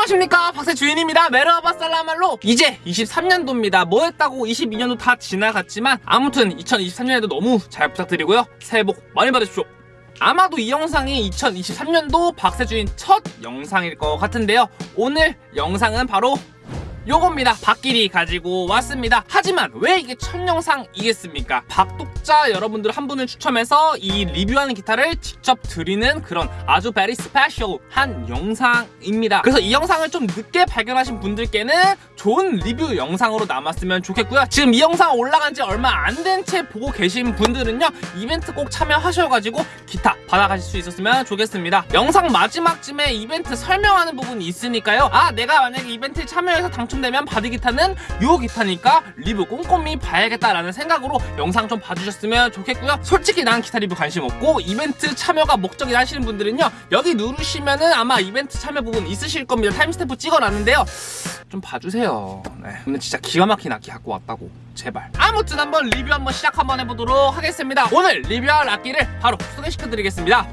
안녕하십니까. 박세 주인입니다. 메르하바 살라말로 이제 23년도입니다. 뭐 했다고 22년도 다 지나갔지만 아무튼 2023년에도 너무 잘 부탁드리고요. 새해 복 많이 받으십시오. 아마도 이 영상이 2023년도 박세 주인 첫 영상일 것 같은데요. 오늘 영상은 바로 요겁니다. 박길이 가지고 왔습니다. 하지만 왜 이게 첫 영상이겠습니까? 박독자 여러분들 한 분을 추첨해서 이 리뷰하는 기타를 직접 드리는 그런 아주 베리 스페셜한 영상입니다. 그래서 이 영상을 좀 늦게 발견하신 분들께는 좋은 리뷰 영상으로 남았으면 좋겠고요. 지금 이 영상 올라간 지 얼마 안 된 채 보고 계신 분들은요 이벤트 꼭 참여하셔가지고 기타 받아가실 수 있었으면 좋겠습니다. 영상 마지막쯤에 이벤트 설명하는 부분이 있으니까요. 아 내가 만약에 이벤트에 참여해서 당첨 되면 받을 기타는 요 기타니까 리뷰 꼼꼼히 봐야겠다라는 생각으로 영상 좀 봐주셨으면 좋겠고요. 솔직히 난 기타 리뷰 관심 없고 이벤트 참여가 목적이라 하시는 분들은요 여기 누르시면은 아마 이벤트 참여 부분 있으실 겁니다. timestamp 찍어놨는데요. 좀 봐주세요. 네. 근데 진짜 기가 막힌 악기 갖고 왔다고. 제발. 아무튼 한번 리뷰 한번 시작 한번 해보도록 하겠습니다. 오늘 리뷰할 악기를 바로 소개시켜드리겠습니다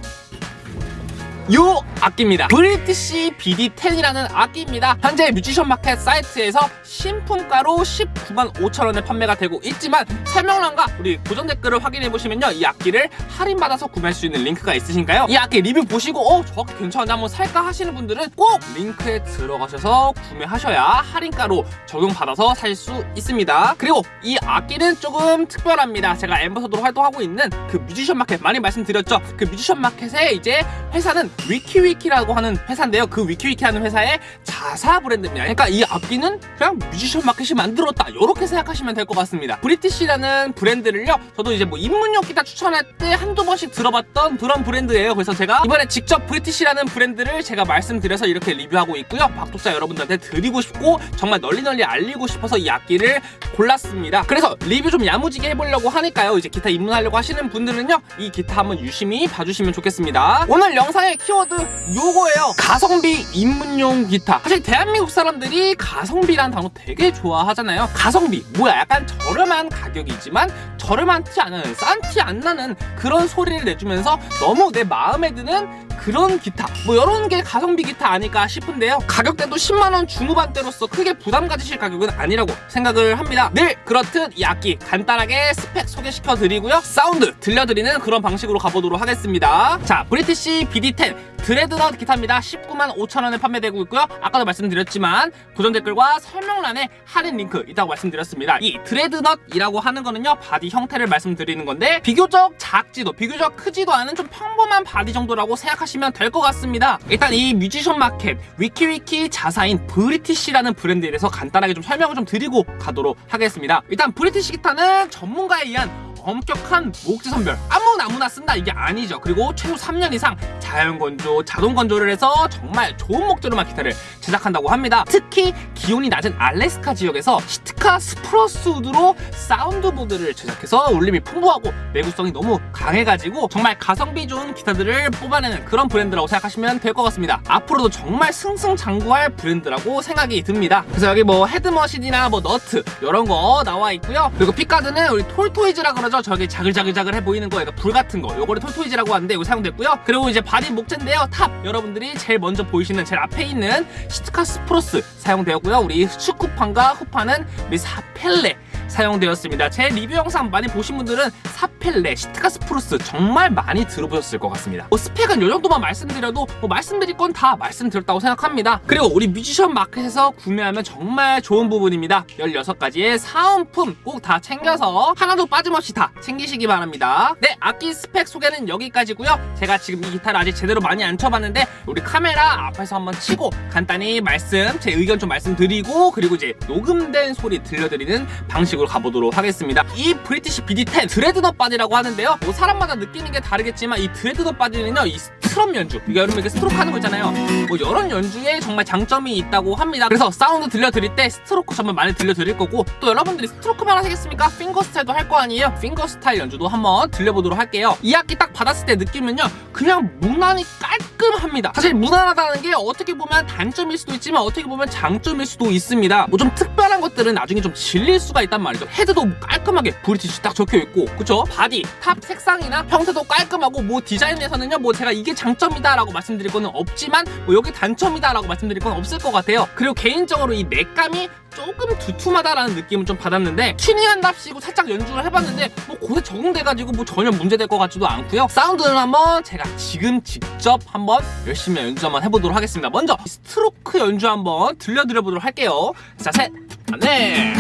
요 악기입니다. 브리티시 BD10이라는 악기입니다. 현재 뮤지션 마켓 사이트에서 신품가로 19만 5천원에 판매가 되고 있지만 설명란과 우리 고정 댓글을 확인해보시면요. 이 악기를 할인받아서 구매할 수 있는 링크가 있으니까요. 이 악기 리뷰 보시고 어 저거 괜찮은데 한번 살까 하시는 분들은 꼭 링크에 들어가셔서 구매하셔야 할인가로 적용받아서 살 수 있습니다. 그리고 이 악기는 조금 특별합니다. 제가 ambassador로 활동하고 있는 그 뮤지션 마켓 많이 말씀드렸죠? 그 뮤지션 마켓에 이제 회사는 위키위키라고 하는 회사인데요. 그 위키위키라는 회사의 자사 브랜드입니다. 그러니까 이 악기는 그냥 뮤지션 마켓이 만들었다. 이렇게 생각하시면 될 것 같습니다. 브리티시라는 브랜드를요 저도 이제 뭐 입문용 기타 추천할 때 한두 번씩 들어봤던 그런 브랜드예요. 그래서 제가 이번에 직접 브리티시라는 브랜드를 제가 말씀드려서 이렇게 리뷰하고 있고요. 박독자 여러분들한테 드리고 싶고 정말 널리 널리 알리고 싶어서 이 악기를 골랐습니다. 그래서 리뷰 좀 야무지게 해보려고 하니까요. 이제 기타 입문하려고 하시는 분들은요 이 기타 한번 유심히 봐주시면 좋겠습니다. 오늘 영상의 키워드 요거예요. 가성비 입문용 기타. 사실 대한민국 사람들이 가성비란 단어 되게 좋아하잖아요. 가성비. 뭐야 약간 저렴한 가격이지만 저렴하지 않은 싼티 안 나는 그런 소리를 내주면서 너무 내 마음에 드는 그런 기타. 뭐 이런 게 가성비 기타 아닐까 싶은데요. 가격대도 10만원 중후반대로서 크게 부담 가지실 가격은 아니라고 생각을 합니다. 늘 그렇듯 이 악기 간단하게 스펙 소개시켜 드리고요. 사운드 들려드리는 그런 방식으로 가보도록 하겠습니다. 자 브리티시 BD10 dreadnought 기타입니다. 19만 5천원에 판매되고 있고요. 아까도 말씀드렸지만 고정 댓글과 설명란에 할인 링크 있다고 말씀드렸습니다. 이 dreadnought이라고 하는 거는요 바디 형태를 말씀드리는 건데 비교적 작지도 비교적 크지도 않은 좀 평범한 바디 정도라고 생각하시면 될 것 같습니다. 일단 이 뮤지션 마켓 위키위키 자사인 브리티시라는 브랜드에 대해서 간단하게 좀 설명을 좀 드리고 가도록 하겠습니다. 일단 브리티시 기타는 전문가에 의한 엄격한 목재 선별. 아무나 아무나 쓴다. 이게 아니죠. 그리고 최소 3년 이상 자연 건조 자동 건조를 해서 정말 좋은 목재로만 기타를 제작한다고 합니다. 특히 기온이 낮은 알래스카 지역에서 Sitka spruce wood로 soundboard를 제작해서 울림이 풍부하고 내구성이 너무 강해가지고 정말 가성비 좋은 기타들을 뽑아내는 그런 브랜드라고 생각하시면 될 것 같습니다. 앞으로도 정말 승승장구할 브랜드라고 생각이 듭니다. 그래서 여기 뭐 head machine이나 뭐 너트 이런 거 나와 있고요. 그리고 pickguard는 우리 tortoise라 그러죠 저기 자글자글자글해 보이는 거, 불 같은 거. 요거를 tortoise라고 하는데 이거 사용됐고요. 그리고 이제 바디 목재인데요. 탑 여러분들이 제일 먼저 보이시는 제일 앞에 있는 Sitka spruce 사용되었고요. 우리 측판과 후판은 우리 sapele 사용되었습니다. 제 리뷰 영상 많이 보신 분들은 sapele, Sitka spruce 정말 많이 들어보셨을 것 같습니다. 뭐 스펙은 이 정도만 말씀드려도 뭐 말씀드릴 건 다 말씀드렸다고 생각합니다. 그리고 우리 뮤지션 마켓에서 구매하면 정말 좋은 부분입니다. 16가지의 사은품 꼭 다 챙겨서 하나도 빠짐없이 다 챙기시기 바랍니다. 네, 악기 스펙 소개는 여기까지고요. 제가 지금 이 기타를 아직 제대로 많이 안 쳐봤는데 우리 카메라 앞에서 한번 치고 간단히 말씀, 제 의견 좀 말씀드리고 그리고 이제 녹음된 소리 들려드리는 방식으로 가보도록 하겠습니다. 이 브리티시 BD10 dreadnought 바디라고 하는데요. 뭐 사람마다 느끼는 게 다르겠지만 이 dreadnought 바디는요. 이 strum 연주, 그러니까 여러분 이렇게 스트로크 하는 거 있잖아요. 뭐 이런 연주에 정말 장점이 있다고 합니다. 그래서 사운드 들려드릴 때 스트로크 정말 많이 들려드릴 거고 또 여러분들이 스트로크만 하시겠습니까? finger style도 할 거 아니에요? finger style 연주도 한번 들려보도록 할게요. 이 악기 딱 받았을 때 느낌은요. 그냥 무난히 깔끔합니다. 사실 무난하다는 게 어떻게 보면 단점일 수도 있지만 어떻게 보면 장점일 수도 있습니다. 뭐 좀 특별한 것들은 나중에 좀 질릴 수가 있단 말이죠. 헤드도 깔끔하게 브리티시 딱 적혀있고 그쵸? 바디, 탑 색상이나 형태도 깔끔하고 뭐 디자인에서는요 뭐 제가 이게 장점이다 라고 말씀드릴 거는 없지만 뭐 여기 단점이다 라고 말씀드릴 건 없을 것 같아요. 그리고 개인적으로 이 neck감이 조금 두툼하다라는 느낌을 좀 받았는데 튜닝한답시고 살짝 연주를 해봤는데 뭐 금세 적응돼가지고 뭐 전혀 문제될 것 같지도 않고요. 사운드는 한번 제가 지금 직접 한번 열심히 연주 한번 해보도록 하겠습니다. 먼저 스트로크 연주 한번 들려드려보도록 할게요. 자셋 네.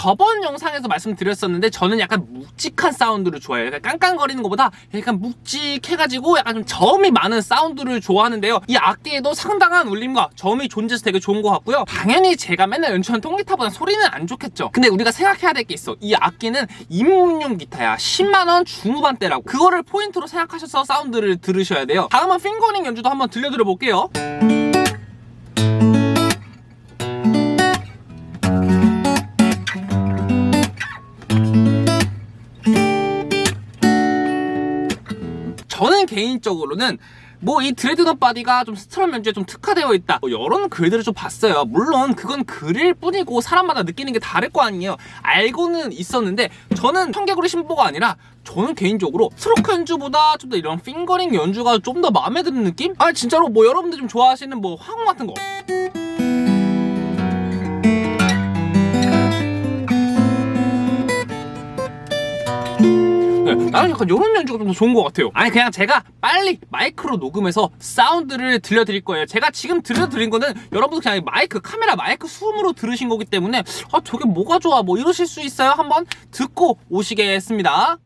저번 영상에서 말씀드렸었는데 저는 약간 묵직한 사운드를 좋아해요. 약간 깡깡거리는 것보다 약간 묵직해가지고 약간 좀 저음이 많은 사운드를 좋아하는데요. 이 악기에도 상당한 울림과 저음이 존재해서 되게 좋은 것 같고요. 당연히 제가 맨날 연주하는 통기타보다 소리는 안 좋겠죠. 근데 우리가 생각해야 될 게 있어. 이 악기는 입문용 기타야. 10만원 중후반대라고. 그거를 포인트로 생각하셔서 사운드를 들으셔야 돼요. 다음은 핑거링 연주도 한번 들려드려 볼게요. 개인적으로는 뭐 이 dreadnought 바디가 좀 strum 연주에 좀 특화되어 있다. 뭐 이런 글들을 좀 봤어요. 물론 그건 글일 뿐이고 사람마다 느끼는 게 다를 거 아니에요. 알고는 있었는데 저는 청개구리 심보가 아니라 저는 개인적으로 스트로크 연주보다 좀 더 이런 fingering 연주가 좀 더 마음에 드는 느낌? 아니 진짜로 뭐 여러분들 좀 좋아하시는 뭐 화음 같은 거 나는 약간 이런 연주가 좀 더 좋은 것 같아요. 아니 그냥 제가 빨리 마이크로 녹음해서 사운드를 들려드릴 거예요. 제가 지금 들려드린 거는 여러분들 그냥 마이크 카메라 마이크 수음으로 들으신 거기 때문에 아 저게 뭐가 좋아? 뭐 이러실 수 있어요? 한번 듣고 오시겠습니다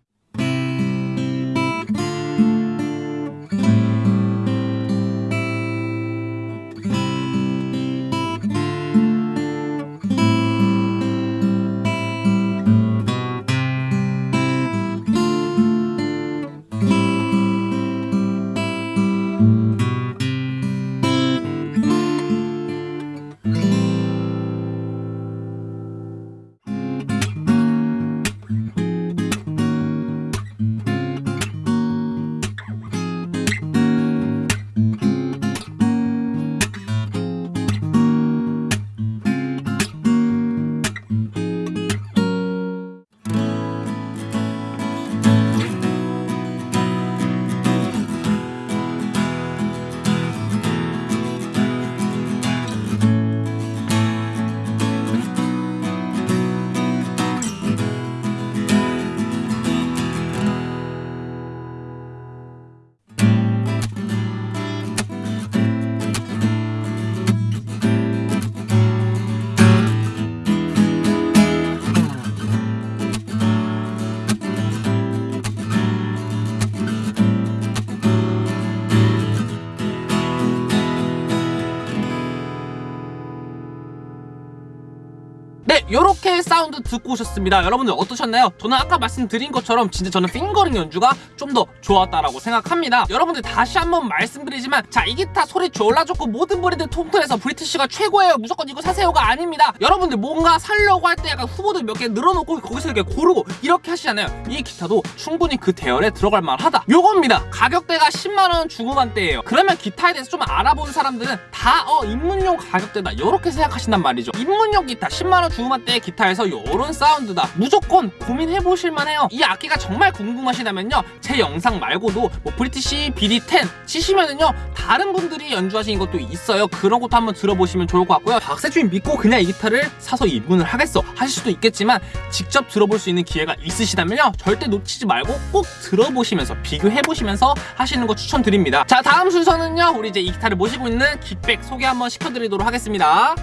네, 요렇게 사운드 듣고 오셨습니다. 여러분들 어떠셨나요? 저는 아까 말씀드린 것처럼 진짜 저는 fingering 연주가 좀 더 좋았다라고 생각합니다. 여러분들 다시 한번 말씀드리지만 자, 이 기타 소리 졸라 좋고 모든 브랜드 통틀해서 브리티쉬가 최고예요. 무조건 이거 사세요가 아닙니다. 여러분들 뭔가 살려고 할 때 약간 후보들 몇 개 늘어놓고 거기서 이렇게 고르고 이렇게 하시잖아요. 이 기타도 충분히 그 대열에 들어갈 만하다. 요겁니다. 가격대가 10만원 중후반대예요. 그러면 기타에 대해서 좀 알아본 사람들은 다 어, 입문용 가격대다. 이렇게 생각하신단 말이죠. 입문용 기타 10만원 중후반대의 기타에서 요런 사운드다. 무조건 고민해보실만 해요. 이 악기가 정말 궁금하시다면요. 제 영상 말고도 뭐 브리티시 BD10 치시면은요. 다른 분들이 연주하신 것도 있어요. 그런 것도 한번 들어보시면 좋을 것 같고요. 박세주인 믿고 그냥 이 기타를 사서 입문을 하겠어 하실 수도 있겠지만 직접 들어볼 수 있는 기회가 있으시다면요. 절대 놓치지 말고 꼭 들어보시면서 비교해보시면서 하시는 거 추천드립니다. 자 다음 순서는요. 우리 이제 이 기타를 모시고 있는 깃백 소개 한번 시켜드리도록 하겠습니다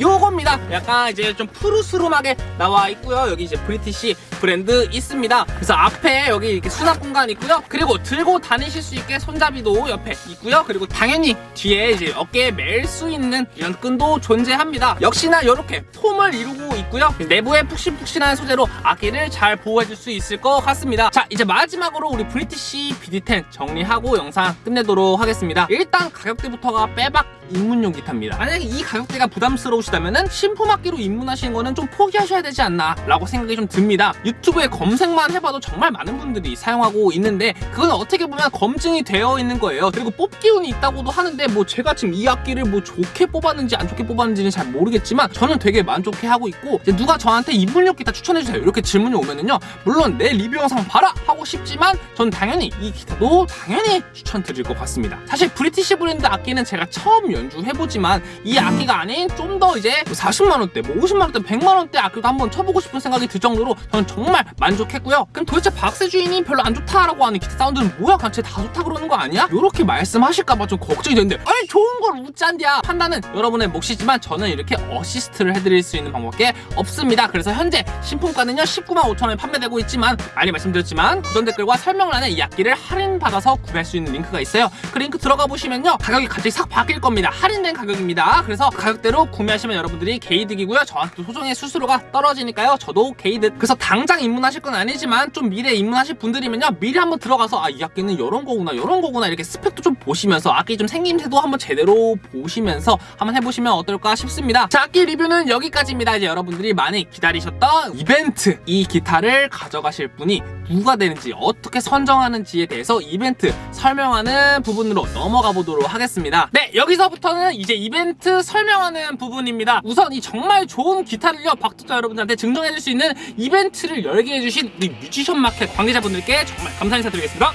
요겁니다 약간 이제 좀 푸르스름하게 나와 있고요 여기 이제 브리티시 브랜드 있습니다. 그래서 앞에 여기 이렇게 수납 공간 있고요. 그리고 들고 다니실 수 있게 손잡이도 옆에 있고요. 그리고 당연히 뒤에 이제 어깨에 멜 수 있는 이런 끈도 존재합니다. 역시나 이렇게 폼을 이루고 있고요. 내부에 푹신푹신한 소재로 악기를 잘 보호해줄 수 있을 것 같습니다. 자 이제 마지막으로 우리 브리티시 BD10 정리하고 영상 끝내도록 하겠습니다. 일단 가격대부터가 빼박 입문용 기타입니다. 만약에 이 가격대가 부담스러우시 다면 신품악기로 입문하시는 거는 좀 포기하셔야 되지 않나 라고 생각이 좀 듭니다. 유튜브에 검색만 해봐도 정말 많은 분들이 사용하고 있는데 그건 어떻게 보면 검증이 되어 있는 거예요. 그리고 뽑기운이 있다고도 하는데 뭐 제가 지금 이 악기를 뭐 좋게 뽑았는지 안 좋게 뽑았는지는 잘 모르겠지만 저는 되게 만족해 하고 있고 누가 저한테 입문용 기타 추천해주세요 이렇게 질문이 오면은요 물론 내 리뷰 영상 봐라 하고 싶지만 전 당연히 이 기타도 당연히 추천드릴 것 같습니다. 사실 브리티시 브랜드 악기는 제가 처음 연주해보지만 이 악기가 아닌 좀더 이제 40만원대 뭐 50만원대 100만원대 악기도 한번 쳐보고 싶은 생각이 들 정도로 저는 정말 만족했고요. 그럼 도대체 박세 주인이 별로 안 좋다라고 하는 기타 사운드는 뭐야? 당최 다 좋다 그러는 거 아니야? 이렇게 말씀하실까봐 좀 걱정이 되는데. 아니 좋은 걸 어쩐디야. 판단은 여러분의 몫이지만 저는 이렇게 어시스트를 해드릴 수 있는 방법밖에 없습니다. 그래서 현재 신품가는요 19만 5천원에 판매되고 있지만 많이 말씀드렸지만 고정 댓글과 설명란에 이 악기를 할인받아서 구매할 수 있는 링크가 있어요. 그 링크 들어가 보시면요 가격이 갑자기 싹 바뀔 겁니다. 할인된 가격입니다. 그래서 가격대로 구매하시면 여러분들이 개이득이고요. 저한테 소정의 수수료가 떨어지니까요. 저도 개이득. 그래서 당장 입문하실 건 아니지만 좀 미래 입문하실 분들이면요. 미리 한번 들어가서 아 이 악기는 이런 거구나 이런 거구나 이렇게 스펙도 좀 보시면서 악기 좀 생김새도 한번 제대로 보시면서 한번 해보시면 어떨까 싶습니다. 자 악기 리뷰는 여기까지입니다. 이제 여러분들이 많이 기다리셨던 이벤트 이 기타를 가져가실 분이 누가 되는지 어떻게 선정하는지에 대해서 이벤트 설명하는 부분으로 넘어가 보도록 하겠습니다. 네 여기서부터는 이제 이벤트 설명하는 부분입니다 우선 이 정말 좋은 기타를요 박독자 여러분들한테 증정해줄 수 있는 이벤트를 열게 해주신 우리 뮤지션 마켓 관계자분들께 정말 감사 인사드리겠습니다.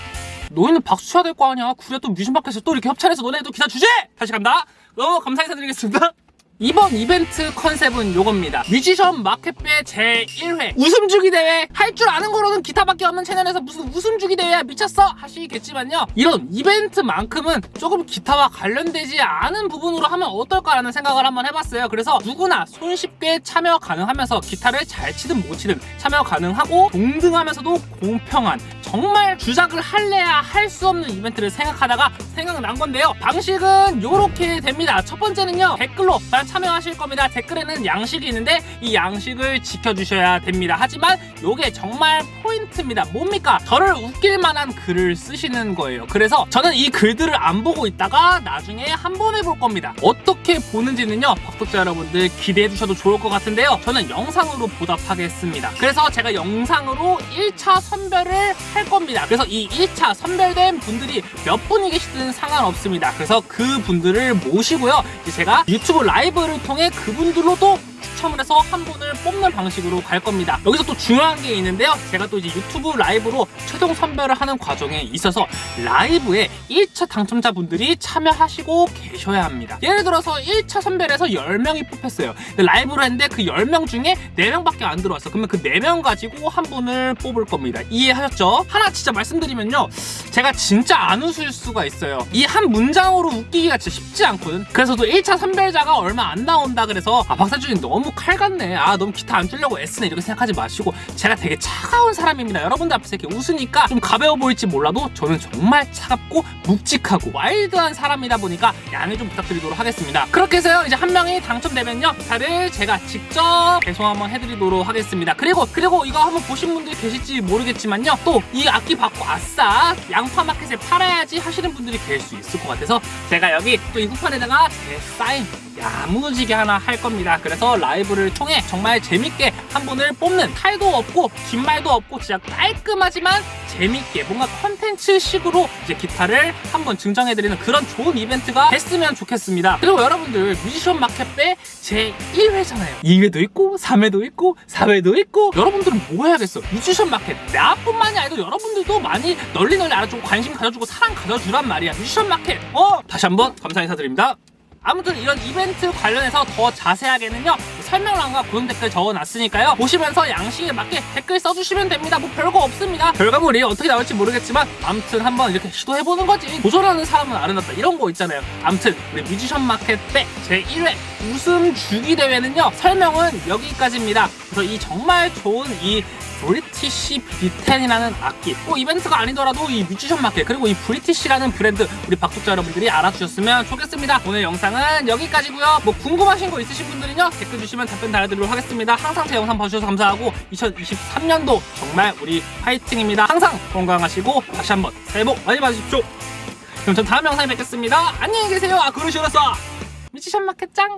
너희는 박수 쳐야 될 거 아니야. 그래 또 뮤지션 마켓에서 또 이렇게 협찬해서 너네도 기타 주지? 다시 갑니다. 너무 감사 인사드리겠습니다 이번 이벤트 컨셉은 요겁니다. 뮤지션 마켓배 제1회 웃음주기 대회 할 줄 아는 거로는 기타밖에 없는 채널에서 무슨 웃음주기 대회야 미쳤어 하시겠지만요. 이런 이벤트만큼은 조금 기타와 관련되지 않은 부분으로 하면 어떨까라는 생각을 한번 해봤어요. 그래서 누구나 손쉽게 참여 가능하면서 기타를 잘 치든 못 치든 참여 가능하고 동등하면서도 공평한 정말 주작을 할래야 할 수 없는 이벤트를 생각하다가 생각난 건데요. 방식은 요렇게 됩니다. 첫 번째는요. 댓글로 과연 참여하실 겁니다. 댓글에는 양식이 있는데 이 양식을 지켜주셔야 됩니다. 하지만 요게 정말 포인트입니다. 뭡니까? 저를 웃길 만한 글을 쓰시는 거예요. 그래서 저는 이 글들을 안 보고 있다가 나중에 한 번 해볼 겁니다. 어떻게 보는지는요. 박독자 여러분들 기대해 주셔도 좋을 것 같은데요. 저는 영상으로 보답하겠습니다. 그래서 제가 영상으로 1차 선별을 할 겁니다. 그래서 이 1차 선별된 분들이 몇 분이 계시든 상관없습니다. 그래서 그 분들을 모시고요. 제가 유튜브 라이브를 통해 그분들로도 추첨을 해서 한 분을 뽑는 방식으로 갈 겁니다. 여기서 또 중요한 게 있는데요. 제가 또 이제 유튜브 라이브로 최종 선별을 하는 과정에 있어서 라이브에 1차 당첨자분들이 참여하시고 계셔야 합니다. 예를 들어서 1차 선별에서 10명이 뽑혔어요. 근데 라이브를 했는데 그 10명 중에 4명밖에 안 들어왔어. 그러면 그 4명 가지고 한 분을 뽑을 겁니다. 이해하셨죠? 하나 진짜 말씀드리면요. 제가 진짜 안 웃을 수가 있어요. 이 한 문장으로 웃기기가 진짜 쉽지 않거든. 그래서 또 1차 선별자가 얼마 안 나온다 그래서 아 박사준이 너무 칼 같네. 아 너무 기타 안 치려고 애쓰네 이렇게 생각하지 마시고 제가 되게 차가운 사람입니다. 여러분들 앞에서 이렇게 웃으니까 좀 가벼워 보일지 몰라도 저는 정말 차갑고 묵직하고 와일드한 사람이다 보니까 양해 좀 부탁드리도록 하겠습니다. 그렇게 해서요 이제 한 명이 당첨되면요 기타를 제가 직접 배송 한번 해드리도록 하겠습니다. 그리고 그리고 이거 한번 보신 분들이 계실지 모르겠지만요 또 이 악기 받고 아싸 양파 마켓에 팔아야지 하시는 분들이 계실 수 있을 것 같아서 제가 여기 또 이 후판에다가 제 사인 야무지게 하나 할 겁니다. 그래서 라이브 를 통해 정말 재밌게 한 분을 뽑는 탈도 없고 뒷말도 없고 진짜 깔끔하지만 재밌게 뭔가 컨텐츠식으로 이제 기타를 한번 증정해드리는 그런 좋은 이벤트가 됐으면 좋겠습니다. 그리고 여러분들 뮤지션 마켓배 제 1회잖아요. 2회도 있고 3회도 있고 4회도 있고 여러분들은 뭐 해야겠어? 뮤지션 마켓 나뿐만이 아니고 여러분들도 많이 널리 널리 알아주고 관심 가져주고 사랑 가져주란 말이야. 뮤지션 마켓 어 다시 한번 감사 인사드립니다. 아무튼 이런 이벤트 관련해서 더 자세하게는요 설명란과 고정 댓글 적어놨으니까요. 보시면서 양식에 맞게 댓글 써주시면 됩니다. 뭐 별거 없습니다. 결과물이 어떻게 나올지 모르겠지만 아무튼 한번 이렇게 시도해보는 거지. 도전하는 사람은 아름답다. 이런 거 있잖아요. 아무튼 우리 뮤지션 마켓배 제1회 웃음 주기 대회는요. 설명은 여기까지입니다. 그래서 이 정말 좋은 이 브리티시 B10이라는 악기. 뭐 이벤트가 아니더라도 이 뮤지션 마켓 그리고 이 브리티시라는 브랜드 우리 박독자 여러분들이 알아주셨으면 좋겠습니다. 오늘 영상은 여기까지고요. 뭐 궁금하신 거 있으신 분들은요 댓글 주시면 답변 달아드리도록 하겠습니다. 항상 제 영상 봐주셔서 감사하고 2023년도 정말 우리 파이팅입니다. 항상 건강하시고 다시 한번 새해 복 많이 받으십시오. 그럼 전 다음 영상에 뵙겠습니다. 안녕히 계세요. 아 그러시오라서 뮤지션 마켓 짱